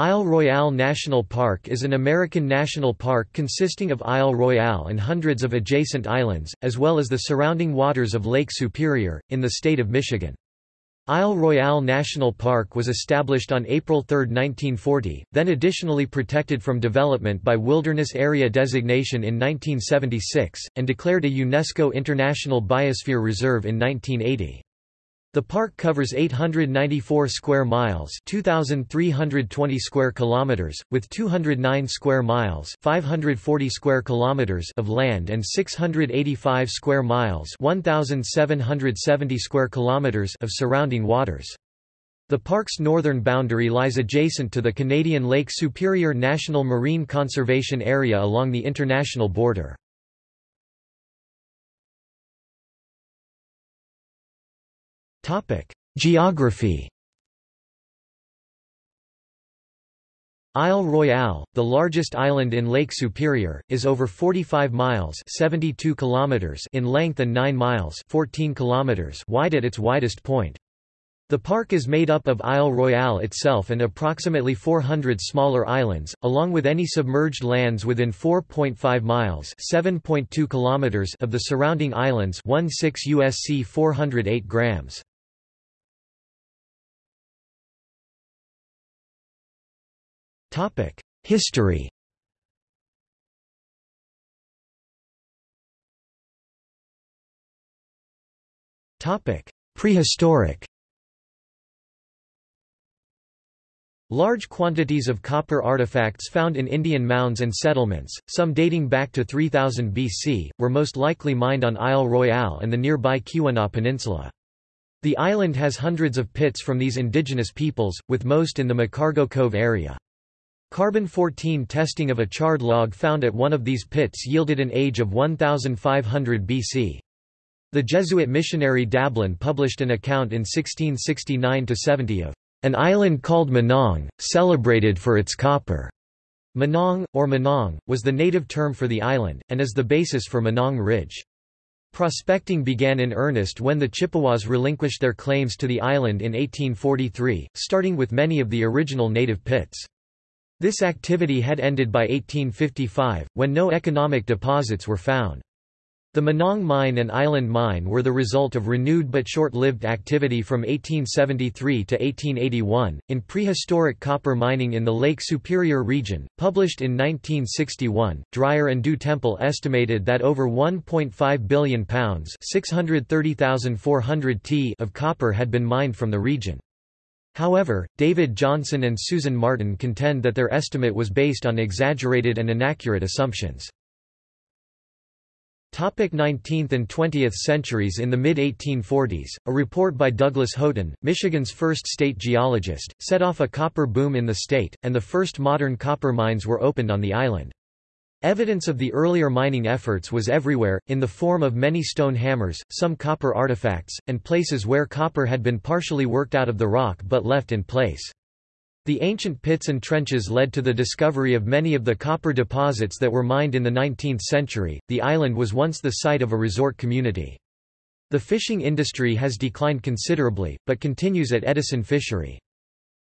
Isle Royale National Park is an American national park consisting of Isle Royale and hundreds of adjacent islands, as well as the surrounding waters of Lake Superior, in the state of Michigan. Isle Royale National Park was established on April 3, 1940, then additionally protected from development by Wilderness Area designation in 1976, and declared a UNESCO International Biosphere Reserve in 1980. The park covers 894 square miles, 2320 square kilometers, with 209 square miles, 540 square kilometers of land and 685 square miles, 1770 square kilometers of surrounding waters. The park's northern boundary lies adjacent to the Canadian Lake Superior National Marine Conservation Area along the international border. Geography Isle Royale, the largest island in Lake Superior, is over 45 miles 72 kilometers in length and 9 miles 14 kilometers wide at its widest point. The park is made up of Isle Royale itself and approximately 400 smaller islands, along with any submerged lands within 4.5 miles (7.2 kilometers) of the surrounding islands, 16 USC 408 grams. History Prehistoric Large quantities of copper artifacts found in Indian mounds and settlements, some dating back to 3000 BC, were most likely mined on Isle Royale and the nearby Keweenaw Peninsula. The island has hundreds of pits from these indigenous peoples, with most in the McCargoe Cove area. Carbon-14 testing of a charred log found at one of these pits yielded an age of 1500 BC. The Jesuit missionary Dablon published an account in 1669–70 of an island called Manong, celebrated for its copper. Manong, or Manong, was the native term for the island, and is the basis for Minong Ridge. Prospecting began in earnest when the Chippewas relinquished their claims to the island in 1843, starting with many of the original native pits. This activity had ended by 1855, when no economic deposits were found. The Minong Mine and Island Mine were the result of renewed but short-lived activity from 1873 to 1881. In Prehistoric Copper Mining in the Lake Superior region, published in 1961, Drier and Du Temple estimated that over 1.5 billion pounds (630,400 t) of copper had been mined from the region. However, David Johnson and Susan Martin contend that their estimate was based on exaggerated and inaccurate assumptions. 19th and 20th centuries In the mid-1840s, a report by Douglas Houghton, Michigan's first state geologist, set off a copper boom in the state, and the first modern copper mines were opened on the island. Evidence of the earlier mining efforts was everywhere, in the form of many stone hammers, some copper artifacts, and places where copper had been partially worked out of the rock but left in place. The ancient pits and trenches led to the discovery of many of the copper deposits that were mined in the 19th century. The island was once the site of a resort community. The fishing industry has declined considerably, but continues at Edison Fishery.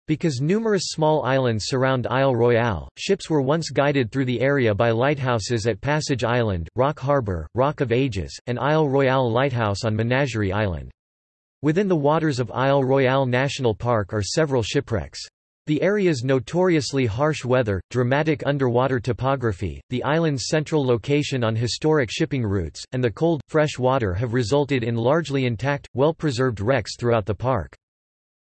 Because numerous small islands surround Isle Royale, ships were once guided through the area by lighthouses at Passage Island, Rock Harbor, Rock of Ages, and Isle Royale Lighthouse on Menagerie Island. Within the waters of Isle Royale National Park are several shipwrecks. The area's notoriously harsh weather, dramatic underwater topography, the island's central location on historic shipping routes, and the cold, fresh water have resulted in largely intact, well-preserved wrecks throughout the park.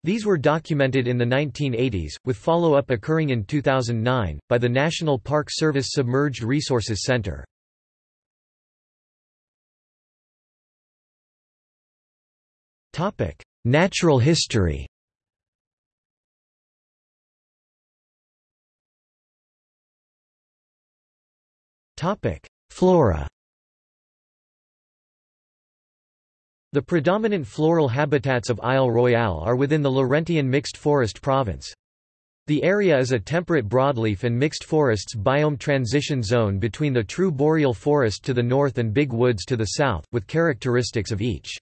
These were documented in the 1980s, with follow-up occurring in 2009, by the National Park Service Submerged Resources Center. Natural history Flora The predominant floral habitats of Isle Royale are within the Laurentian mixed forest province. The area is a temperate broadleaf and mixed forests biome transition zone between the true boreal forest to the north and big woods to the south, with characteristics of each.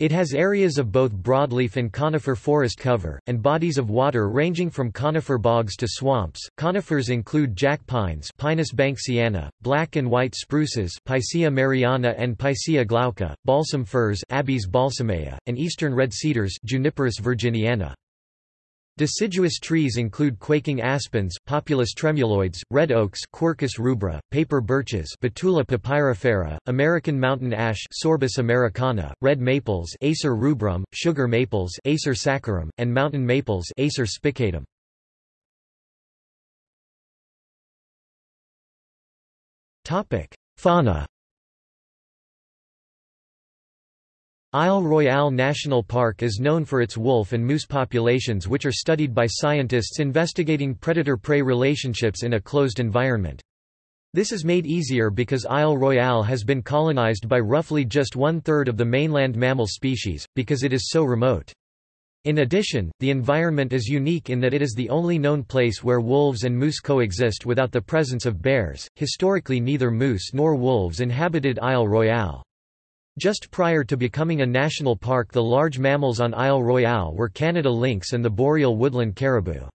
It has areas of both broadleaf and conifer forest cover, and bodies of water ranging from conifer bogs to swamps. Conifers include jack pines Pinus banksiana, black and white spruces Picea mariana and Picea glauca, balsam firs Abies balsamea, and eastern red cedars Juniperus virginiana. Deciduous trees include quaking aspens, Populus tremuloides, red oaks Quercus rubra, paper birches Betula papyrifera, American mountain ash Sorbus americana, red maples Acer rubrum, sugar maples Acer saccharum, and mountain maples Acer spicatum. Topic: Fauna Isle Royale National Park is known for its wolf and moose populations which are studied by scientists investigating predator-prey relationships in a closed environment. This is made easier because Isle Royale has been colonized by roughly just one-third of the mainland mammal species, because it is so remote. In addition, the environment is unique in that it is the only known place where wolves and moose coexist without the presence of bears. Historically neither moose nor wolves inhabited Isle Royale. Just prior to becoming a national park the large mammals on Isle Royale were Canada lynx and the boreal woodland caribou.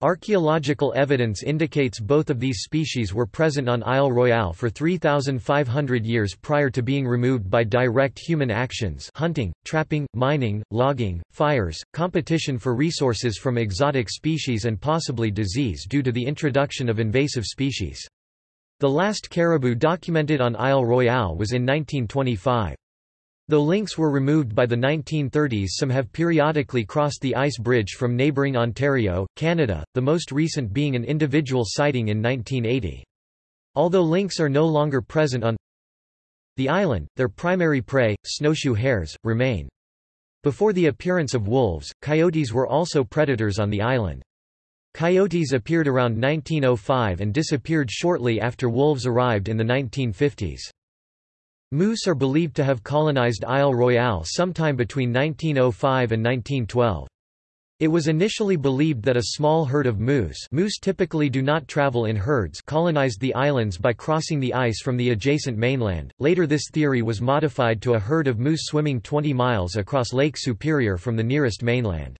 Archaeological evidence indicates both of these species were present on Isle Royale for 3,500 years prior to being removed by direct human actions hunting, trapping, mining, logging, fires, competition for resources from exotic species and possibly disease due to the introduction of invasive species. The last caribou documented on Isle Royale was in 1925. Though lynx were removed by the 1930s some have periodically crossed the ice bridge from neighbouring Ontario, Canada, the most recent being an individual sighting in 1980. Although lynx are no longer present on the island, their primary prey, snowshoe hares, remain. Before the appearance of wolves, coyotes were also predators on the island. Coyotes appeared around 1905 and disappeared shortly after wolves arrived in the 1950s. Moose are believed to have colonized Isle Royale sometime between 1905 and 1912. It was initially believed that a small herd of moose moose typically do not travel in herds colonized the islands by crossing the ice from the adjacent mainland. Later this theory was modified to a herd of moose swimming 20 miles across Lake Superior from the nearest mainland.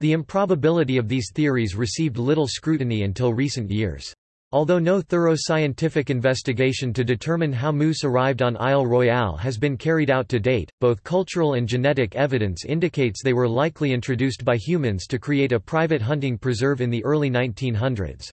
The improbability of these theories received little scrutiny until recent years. Although no thorough scientific investigation to determine how moose arrived on Isle Royale has been carried out to date, both cultural and genetic evidence indicates they were likely introduced by humans to create a private hunting preserve in the early 1900s.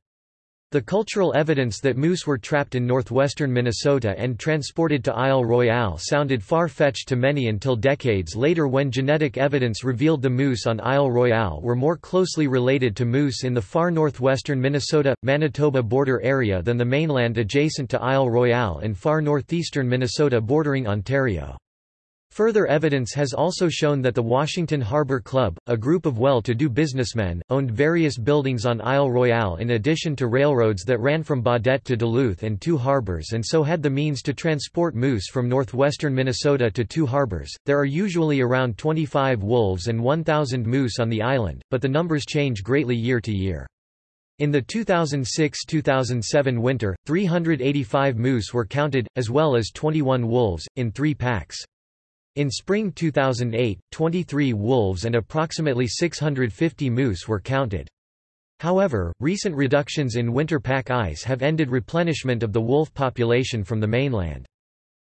The cultural evidence that moose were trapped in northwestern Minnesota and transported to Isle Royale sounded far-fetched to many until decades later when genetic evidence revealed the moose on Isle Royale were more closely related to moose in the far northwestern Minnesota-Manitoba border area than the mainland adjacent to Isle Royale in far northeastern Minnesota bordering Ontario. Further evidence has also shown that the Washington Harbor Club, a group of well-to-do businessmen, owned various buildings on Isle Royale in addition to railroads that ran from Baudette to Duluth and two harbors and so had the means to transport moose from northwestern Minnesota to two harbors. There are usually around 25 wolves and 1,000 moose on the island, but the numbers change greatly year to year. In the 2006–2007 winter, 385 moose were counted, as well as 21 wolves, in three packs. In spring 2008, 23 wolves and approximately 650 moose were counted. However, recent reductions in winter pack ice have ended replenishment of the wolf population from the mainland.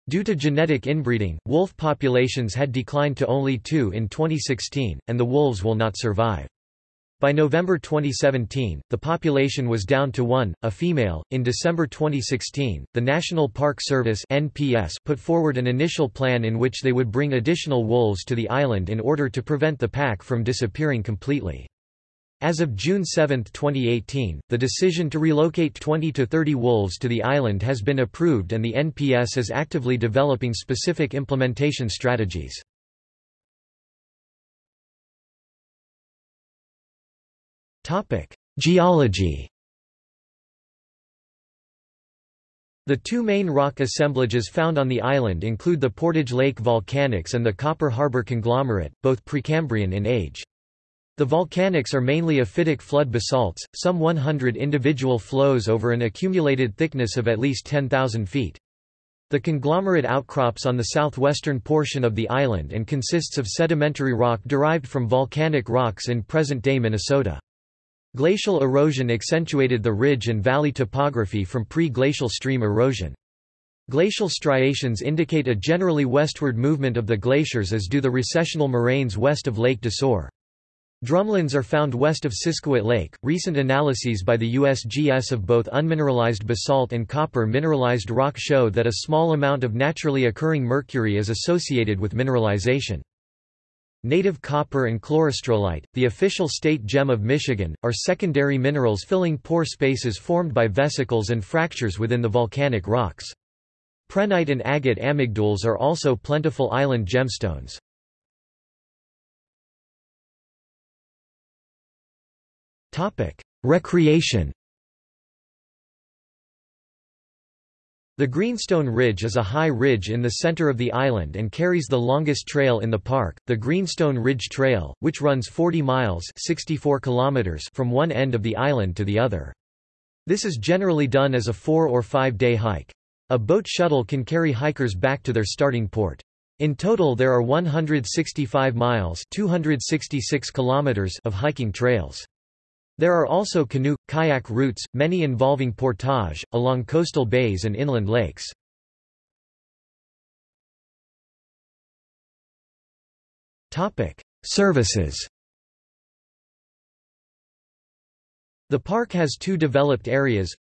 Due to genetic inbreeding, wolf populations had declined to only two in 2016, and the wolves will not survive. By November 2017, the population was down to one, a female. In December 2016, the National Park Service (NPS) put forward an initial plan in which they would bring additional wolves to the island in order to prevent the pack from disappearing completely. As of June 7, 2018, the decision to relocate 20 to 30 wolves to the island has been approved and the NPS is actively developing specific implementation strategies. Topic: Geology. The two main rock assemblages found on the island include the Portage Lake volcanics and the Copper Harbor conglomerate, both Precambrian in age. The volcanics are mainly ophitic flood basalts, some 100 individual flows over an accumulated thickness of at least 10,000 feet. The conglomerate outcrops on the southwestern portion of the island and consists of sedimentary rock derived from volcanic rocks in present-day Minnesota. Glacial erosion accentuated the ridge and valley topography from pre-glacial stream erosion. Glacial striations indicate a generally westward movement of the glaciers as do the recessional moraines west of Lake Desor. Drumlins are found west of Siskiwit Lake. Recent analyses by the USGS of both unmineralized basalt and copper mineralized rock show that a small amount of naturally occurring mercury is associated with mineralization. Native copper and chlorostrolite, the official state gem of Michigan, are secondary minerals filling pore spaces formed by vesicles and fractures within the volcanic rocks. Prehnite and agate amygdales are also plentiful island gemstones. Recreation The Greenstone Ridge is a high ridge in the center of the island and carries the longest trail in the park, the Greenstone Ridge Trail, which runs 40 miles 64 kilometers from one end of the island to the other. This is generally done as a four- or five-day hike. A boat shuttle can carry hikers back to their starting port. In total there are 165 miles 266 kilometers of hiking trails. There are also canoe, kayak routes, many involving portage, along coastal bays and inland lakes. Services The park has two developed areas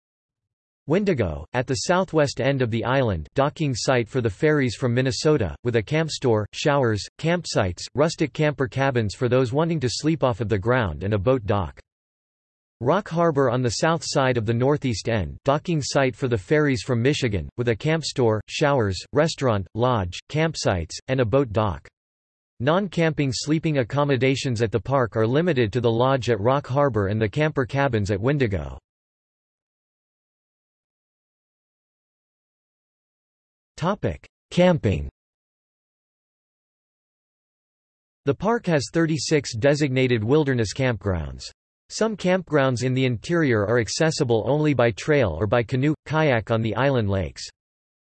Windigo, at the southwest end of the island docking site for the ferries from Minnesota, with a camp store, showers, campsites, rustic camper cabins for those wanting to sleep off of the ground and a boat dock. Rock Harbor on the south side of the northeast end docking site for the ferries from Michigan, with a camp store, showers, restaurant, lodge, campsites, and a boat dock. Non-camping sleeping accommodations at the park are limited to the lodge at Rock Harbor and the camper cabins at Windigo. Camping The park has 36 designated wilderness campgrounds. Some campgrounds in the interior are accessible only by trail or by canoe, kayak on the island lakes.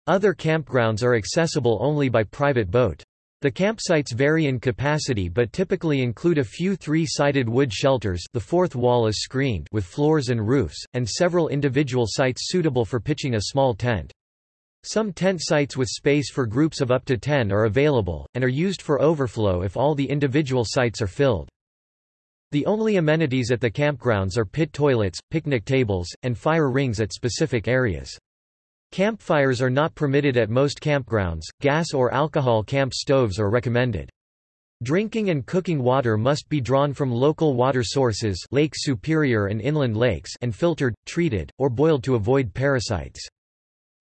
Other campgrounds are accessible only by private boat. The campsites vary in capacity but typically include a few three-sided wood shelters the fourth wall is screened with floors and roofs, and several individual sites suitable for pitching a small tent. Some tent sites with space for groups of up to 10 are available, and are used for overflow if all the individual sites are filled. The only amenities at the campgrounds are pit toilets, picnic tables, and fire rings at specific areas. Campfires are not permitted at most campgrounds, gas or alcohol camp stoves are recommended. Drinking and cooking water must be drawn from local water sources Lake Superior and inland lakes and filtered, treated, or boiled to avoid parasites.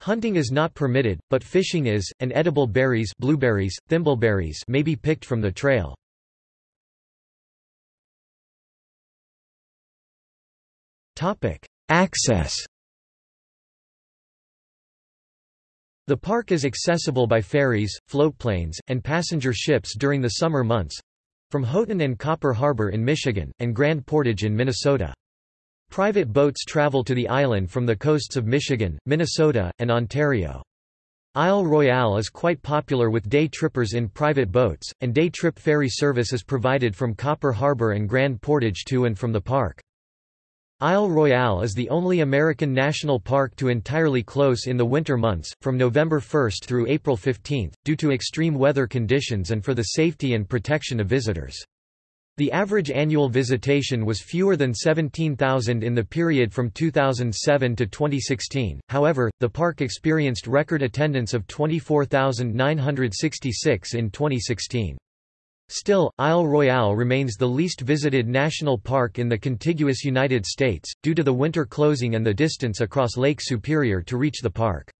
Hunting is not permitted, but fishing is, and edible berries blueberries, thimbleberries may be picked from the trail. Topic: Access. The park is accessible by ferries, floatplanes, and passenger ships during the summer months from Houghton and Copper Harbor in Michigan, and Grand Portage in Minnesota. Private boats travel to the island from the coasts of Michigan, Minnesota, and Ontario. Isle Royale is quite popular with day trippers in private boats, and day trip ferry service is provided from Copper Harbor and Grand Portage to and from the park. Isle Royale is the only American national park to entirely close in the winter months, from November 1 through April 15, due to extreme weather conditions and for the safety and protection of visitors. The average annual visitation was fewer than 17,000 in the period from 2007 to 2016, however, the park experienced record attendance of 24,966 in 2016. Still, Isle Royale remains the least visited national park in the contiguous United States, due to the winter closing and the distance across Lake Superior to reach the park.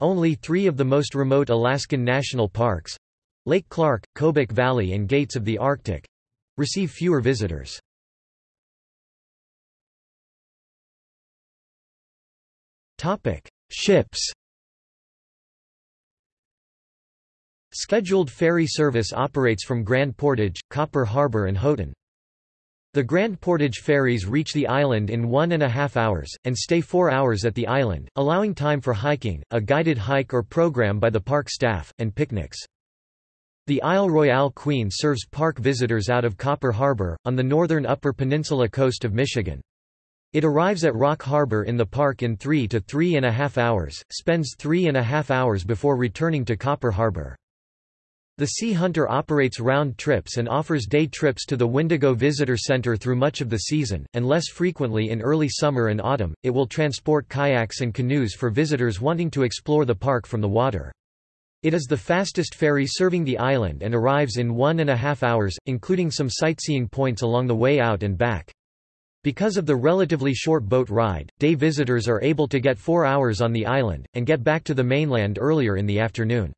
Only three of the most remote Alaskan national parks—Lake Clark, Kobuk Valley and Gates of the Arctic—receive fewer visitors. Ships Scheduled ferry service operates from Grand Portage, Copper Harbor and Houghton. The Grand Portage ferries reach the island in one and a half hours, and stay four hours at the island, allowing time for hiking, a guided hike or program by the park staff, and picnics. The Isle Royale Queen serves park visitors out of Copper Harbor, on the northern Upper Peninsula coast of Michigan. It arrives at Rock Harbor in the park in three to three and a half hours, spends three and a half hours before returning to Copper Harbor. The Sea Hunter operates round trips and offers day trips to the Windigo Visitor Center through much of the season, and less frequently in early summer and autumn. It will transport kayaks and canoes for visitors wanting to explore the park from the water. It is the fastest ferry serving the island and arrives in one and a half hours, including some sightseeing points along the way out and back. Because of the relatively short boat ride, day visitors are able to get four hours on the island, and get back to the mainland earlier in the afternoon.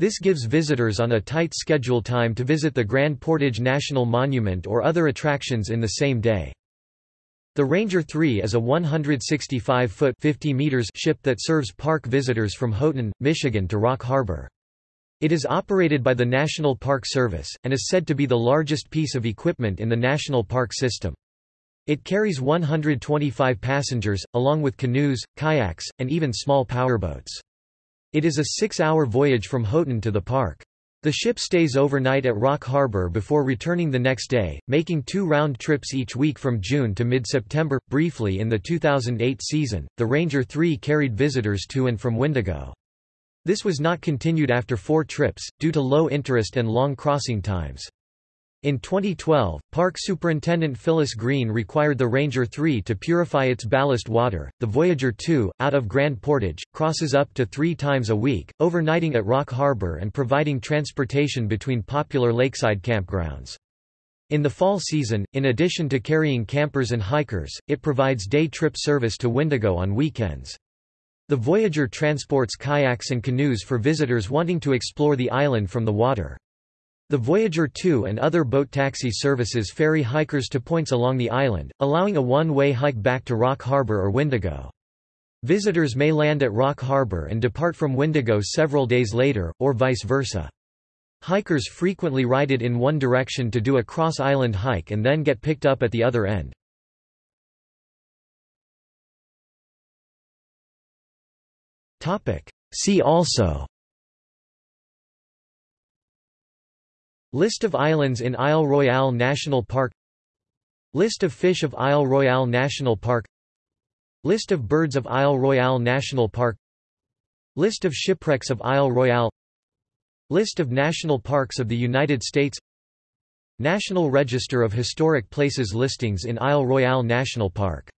This gives visitors on a tight schedule time to visit the Grand Portage National Monument or other attractions in the same day. The Ranger 3 is a 165-foot (50 meters) ship that serves park visitors from Houghton, Michigan to Rock Harbor. It is operated by the National Park Service, and is said to be the largest piece of equipment in the national park system. It carries 125 passengers, along with canoes, kayaks, and even small powerboats. It is a six-hour voyage from Houghton to the park. The ship stays overnight at Rock Harbor before returning the next day, making two round trips each week from June to mid-September. Briefly in the 2008 season, the Ranger 3 carried visitors to and from Windigo. This was not continued after four trips, due to low interest and long crossing times. In 2012, Park Superintendent Phyllis Green required the Ranger 3 to purify its ballast water. The Voyager 2, out of Grand Portage, crosses up to three times a week, overnighting at Rock Harbor and providing transportation between popular lakeside campgrounds. In the fall season, in addition to carrying campers and hikers, it provides day trip service to Windigo on weekends. The Voyager transports kayaks and canoes for visitors wanting to explore the island from the water. The Voyager 2 and other boat taxi services ferry hikers to points along the island, allowing a one-way hike back to Rock Harbor or Windigo. Visitors may land at Rock Harbor and depart from Windigo several days later, or vice versa. Hikers frequently ride it in one direction to do a cross-island hike and then get picked up at the other end. See also List of islands in Isle Royale National Park. List of fish of Isle Royale National Park. List of birds of Isle Royale National Park. List of shipwrecks of Isle Royale. List of national parks of the United States. National Register of Historic Places listings in Isle Royale National Park